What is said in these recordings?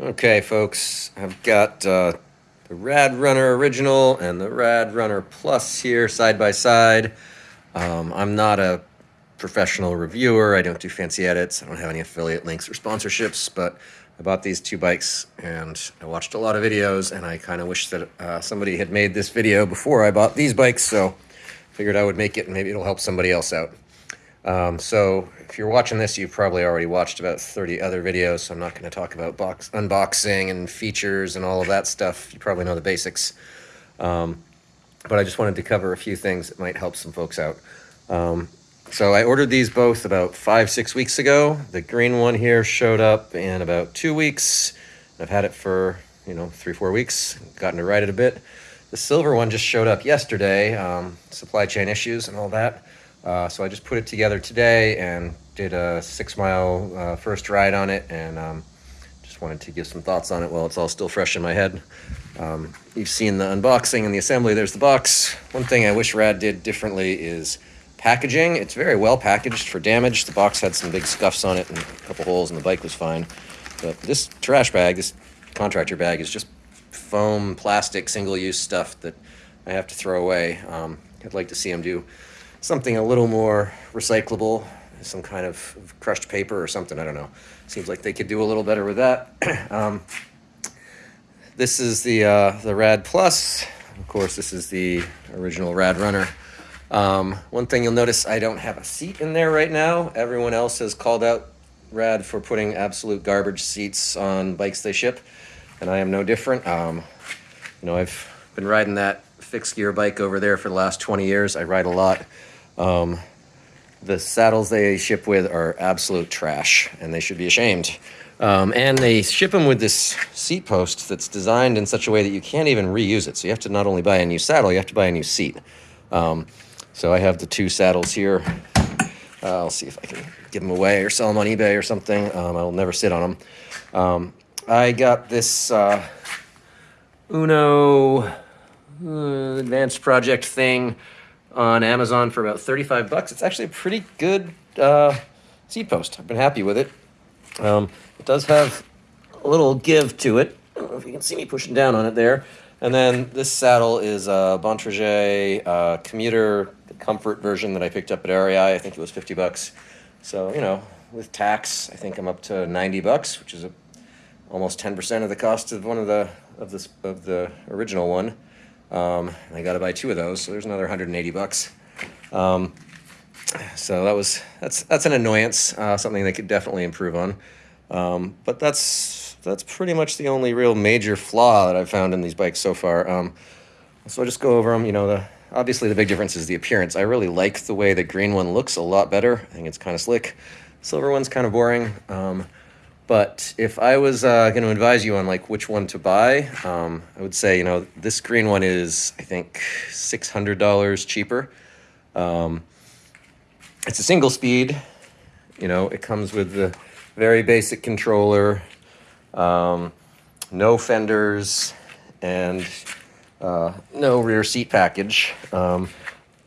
Okay, folks, I've got uh, the Rad Runner Original and the Rad Runner Plus here side by side. Um, I'm not a professional reviewer. I don't do fancy edits. I don't have any affiliate links or sponsorships, but I bought these two bikes and I watched a lot of videos and I kind of wish that uh, somebody had made this video before I bought these bikes, so figured I would make it and maybe it'll help somebody else out. Um, so if you're watching this, you've probably already watched about 30 other videos, so I'm not going to talk about box unboxing and features and all of that stuff. You probably know the basics. Um, but I just wanted to cover a few things that might help some folks out. Um, so I ordered these both about five, six weeks ago. The green one here showed up in about two weeks. I've had it for, you know, three, four weeks, gotten to ride it a bit. The silver one just showed up yesterday, um, supply chain issues and all that. Uh, so I just put it together today and did a six mile uh, first ride on it and um, just wanted to give some thoughts on it while it's all still fresh in my head. Um, you've seen the unboxing and the assembly. There's the box. One thing I wish Rad did differently is packaging. It's very well packaged for damage. The box had some big scuffs on it and a couple holes and the bike was fine. But this trash bag, this contractor bag is just foam, plastic, single-use stuff that I have to throw away. Um, I'd like to see them do something a little more recyclable, some kind of crushed paper or something. I don't know. Seems like they could do a little better with that. um, this is the uh, the Rad Plus. Of course, this is the original Rad Runner. Um, one thing you'll notice, I don't have a seat in there right now. Everyone else has called out Rad for putting absolute garbage seats on bikes they ship, and I am no different. Um, you know, I've been riding that fixed gear bike over there for the last 20 years. I ride a lot. Um, the saddles they ship with are absolute trash, and they should be ashamed. Um, and they ship them with this seat post that's designed in such a way that you can't even reuse it. So you have to not only buy a new saddle, you have to buy a new seat. Um, so I have the two saddles here. Uh, I'll see if I can give them away or sell them on eBay or something. Um, I'll never sit on them. Um, I got this uh, Uno uh, advanced project thing on Amazon for about 35 bucks. It's actually a pretty good uh, seat post. I've been happy with it. Um, it does have a little give to it. I don't know if you can see me pushing down on it there. And then this saddle is a Bontrager uh, commuter comfort version that I picked up at REI. I think it was 50 bucks. So, you know, with tax, I think I'm up to 90 bucks, which is a, almost 10% of the cost of one of the of this of the original one. Um, I got to buy two of those, so there's another 180 bucks. Um, so that was that's that's an annoyance, uh, something they could definitely improve on. Um, but that's that's pretty much the only real major flaw that I've found in these bikes so far. Um, so I'll just go over them. You know, the obviously the big difference is the appearance. I really like the way the green one looks a lot better. I think it's kind of slick. Silver one's kind of boring. But if I was uh, going to advise you on like which one to buy, um, I would say you know this green one is I think six hundred dollars cheaper. Um, it's a single speed. You know it comes with the very basic controller, um, no fenders, and uh, no rear seat package. Um,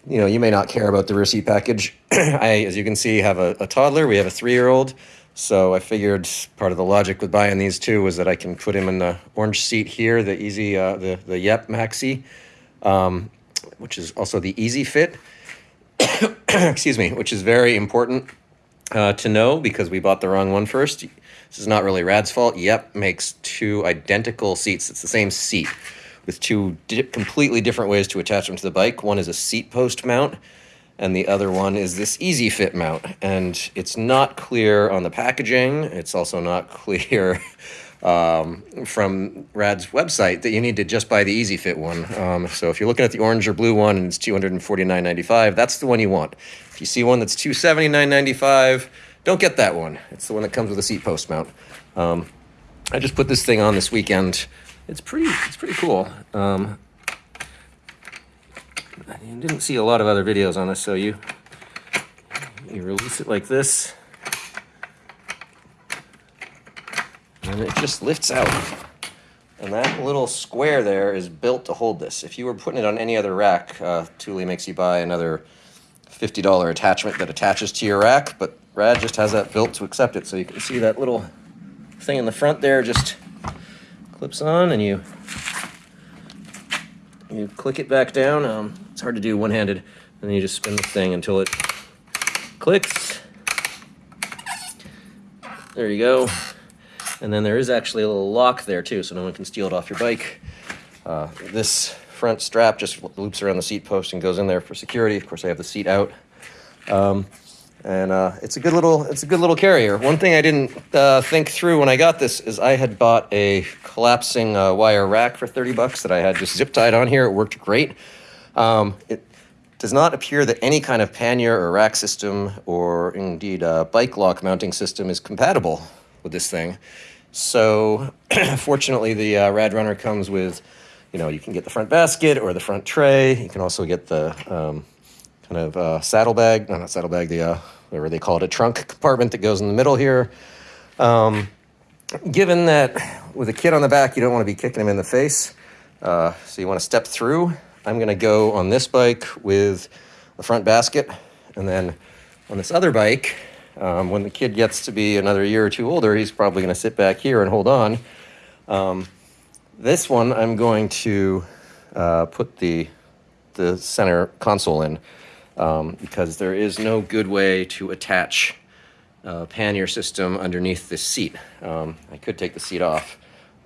you know you may not care about the rear seat package. I, as you can see, have a, a toddler. We have a three-year-old. So I figured part of the logic with buying these two was that I can put him in the orange seat here, the easy, uh, the, the Yepp Maxi, um, which is also the easy fit. Excuse me, which is very important uh, to know because we bought the wrong one first. This is not really Rad's fault. Yepp makes two identical seats. It's the same seat with two di completely different ways to attach them to the bike. One is a seat post mount and the other one is this easy fit mount. And it's not clear on the packaging. It's also not clear um, from rad's website that you need to just buy the easy fit one. Um, so if you're looking at the orange or blue one and it's 249.95 that's the one you want. If you see one that's 279.95 don't get that one. It's the one that comes with a seat post mount. Um, i just put this thing on this weekend. It's pretty it's pretty cool. Um, didn't see a lot of other videos on this, so you you release it like this, and it just lifts out. And that little square there is built to hold this. If you were putting it on any other rack, uh, Thule makes you buy another $50 attachment that attaches to your rack, but Rad just has that built to accept it. So you can see that little thing in the front there just clips on and you you click it back down. Um, it's hard to do one-handed. And then you just spin the thing until it clicks. There you go. And then there is actually a little lock there too, so no one can steal it off your bike. Uh, this front strap just loops around the seat post and goes in there for security. Of course, I have the seat out. Um, and uh, it's a good little it's a good little carrier. One thing I didn't uh, think through when I got this is I had bought a collapsing uh, wire rack for thirty bucks that I had just zip tied on here. It worked great. Um, it does not appear that any kind of pannier or rack system or indeed a bike lock mounting system is compatible with this thing. So fortunately, the uh, Rad Runner comes with, you know, you can get the front basket or the front tray. You can also get the um, kind of uh, saddlebag, no, not saddlebag, the uh, whatever they call it, a trunk compartment that goes in the middle here. Um, given that with a kid on the back, you don't want to be kicking him in the face, uh, so you want to step through. I'm going to go on this bike with the front basket, and then on this other bike, um, when the kid gets to be another year or two older, he's probably going to sit back here and hold on. Um, this one, I'm going to uh, put the the center console in um, because there is no good way to attach a pannier system underneath this seat. Um, I could take the seat off,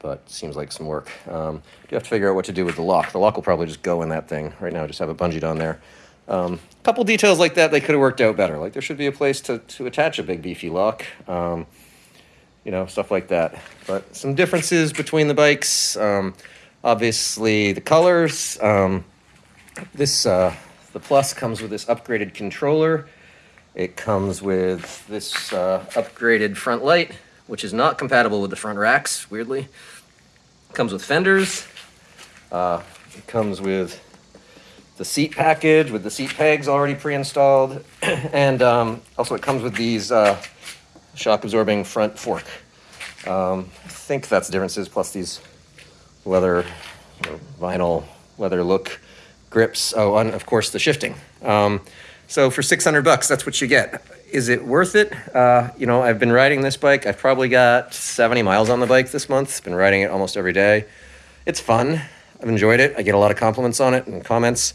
but seems like some work. Um, you have to figure out what to do with the lock. The lock will probably just go in that thing. Right now, I just have it bungeed on there. A um, couple details like that, they could have worked out better. Like there should be a place to, to attach a big beefy lock. Um, you know, stuff like that. But some differences between the bikes. Um, obviously, the colors. Um, this uh, the Plus comes with this upgraded controller. It comes with this uh, upgraded front light, which is not compatible with the front racks, weirdly. It comes with fenders. Uh, it comes with the seat package with the seat pegs already pre-installed. and um, also it comes with these uh, shock absorbing front fork. Um, I think that's the differences, plus these leather, vinyl leather look grips. Oh, and of course the shifting. Um, so for 600 bucks, that's what you get. Is it worth it? Uh, you know, I've been riding this bike. I've probably got 70 miles on the bike this month. Been riding it almost every day. It's fun. I've enjoyed it. I get a lot of compliments on it and comments.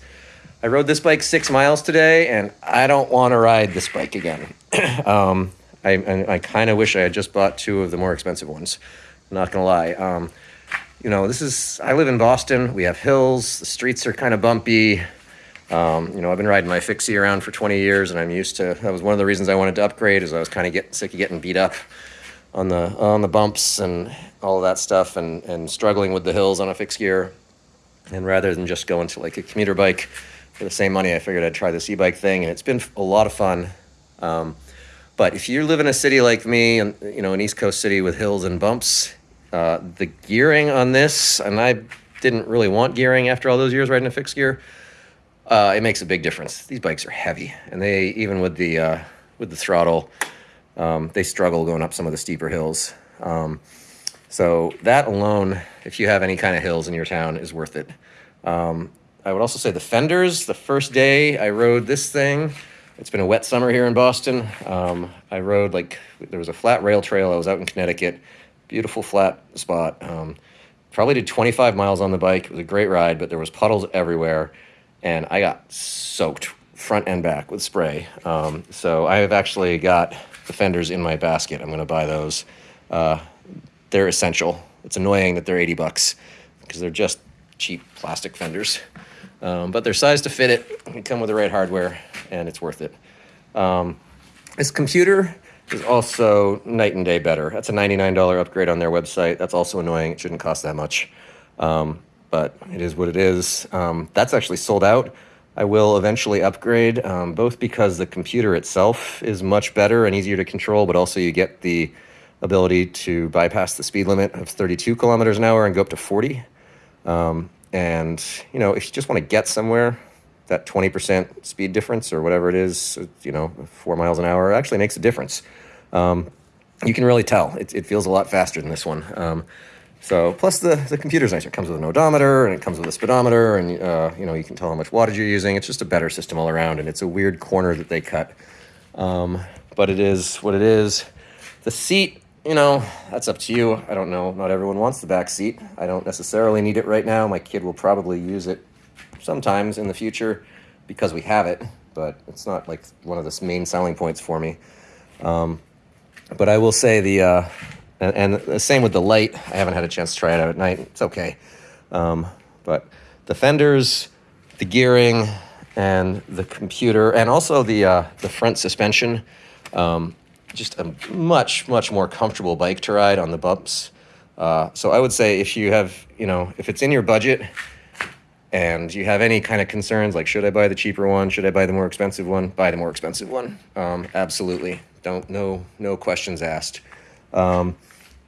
I rode this bike six miles today, and I don't want to ride this bike again. um, I, I, I kind of wish I had just bought two of the more expensive ones. I'm not gonna lie. Um, you know, this is, I live in Boston. We have hills. The streets are kind of bumpy. Um, you know, I've been riding my fixie around for 20 years and I'm used to, that was one of the reasons I wanted to upgrade is I was kind of getting sick of getting beat up on the, on the bumps and all of that stuff and, and struggling with the hills on a fixed gear. And rather than just going to like a commuter bike for the same money, I figured I'd try this e-bike thing and it's been a lot of fun. Um, but if you live in a city like me, and you know, an East Coast city with hills and bumps, uh, the gearing on this, and I didn't really want gearing after all those years riding a fixed gear. Uh, it makes a big difference. These bikes are heavy, and they even with the uh, with the throttle, um, they struggle going up some of the steeper hills. Um, so that alone, if you have any kind of hills in your town, is worth it. Um, I would also say the fenders. The first day I rode this thing, it's been a wet summer here in Boston. Um, I rode like there was a flat rail trail. I was out in Connecticut beautiful flat spot. Um, probably did 25 miles on the bike. It was a great ride, but there was puddles everywhere, and I got soaked front and back with spray. Um, so I have actually got the fenders in my basket. I'm going to buy those. Uh, they're essential. It's annoying that they're 80 bucks because they're just cheap plastic fenders. Um, but they're sized to fit it. They come with the right hardware, and it's worth it. Um, this computer is also night and day better. That's a $99 upgrade on their website. That's also annoying. It shouldn't cost that much. Um, but it is what it is. Um, that's actually sold out. I will eventually upgrade, um, both because the computer itself is much better and easier to control, but also you get the ability to bypass the speed limit of 32 kilometers an hour and go up to 40. Um, and, you know, if you just want to get somewhere, that 20% speed difference or whatever it is, you know, four miles an hour actually makes a difference. Um, you can really tell. It, it, feels a lot faster than this one. So plus the, the computer's nicer. It comes with an odometer and it comes with a speedometer and, uh, you know, you can tell how much wattage you're using. It's just a better system all around and it's a weird corner that they cut. Um, but it is what it is. The seat you know, that's up to you. I don't know. Not everyone wants the back seat. I don't necessarily need it right now. My kid will probably use it sometimes in the future because we have it, but it's not like one of the main selling points for me. Um, but I will say the, uh, and, and the same with the light. I haven't had a chance to try it out at night. It's okay. Um, but the fenders, the gearing, and the computer, and also the uh, the front suspension, um, just a much much more comfortable bike to ride on the bumps. Uh, so I would say if you have, you know, if it's in your budget, and you have any kind of concerns like should I buy the cheaper one, should I buy the more expensive one, buy the more expensive one. Um, absolutely, don't no no questions asked. Um,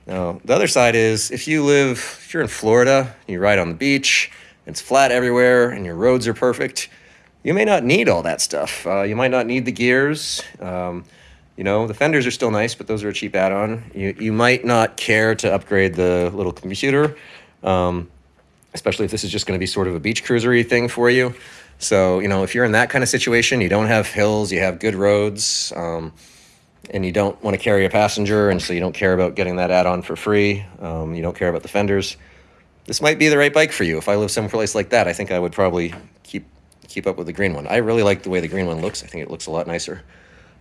now, the other side is if you live, if you're in Florida, you ride on the beach, it's flat everywhere, and your roads are perfect, you may not need all that stuff. Uh, you might not need the gears. Um, you know, the fenders are still nice, but those are a cheap add on. You, you might not care to upgrade the little computer, um, especially if this is just going to be sort of a beach cruisery thing for you. So, you know, if you're in that kind of situation, you don't have hills, you have good roads. Um, and you don't want to carry a passenger, and so you don't care about getting that add-on for free. Um, you don't care about the fenders. This might be the right bike for you. If I live someplace like that, I think I would probably keep keep up with the green one. I really like the way the green one looks. I think it looks a lot nicer.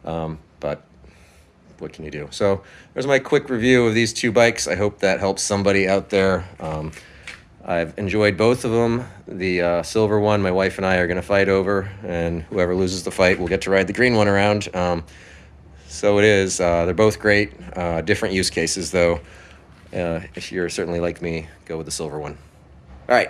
Um, but what can you do? So there's my quick review of these two bikes. I hope that helps somebody out there. Um, I've enjoyed both of them. The uh, silver one, my wife and I are going to fight over, and whoever loses the fight will get to ride the green one around. Um, so it is. Uh, they're both great. Uh, different use cases, though. Uh, if you're certainly like me, go with the silver one. All right.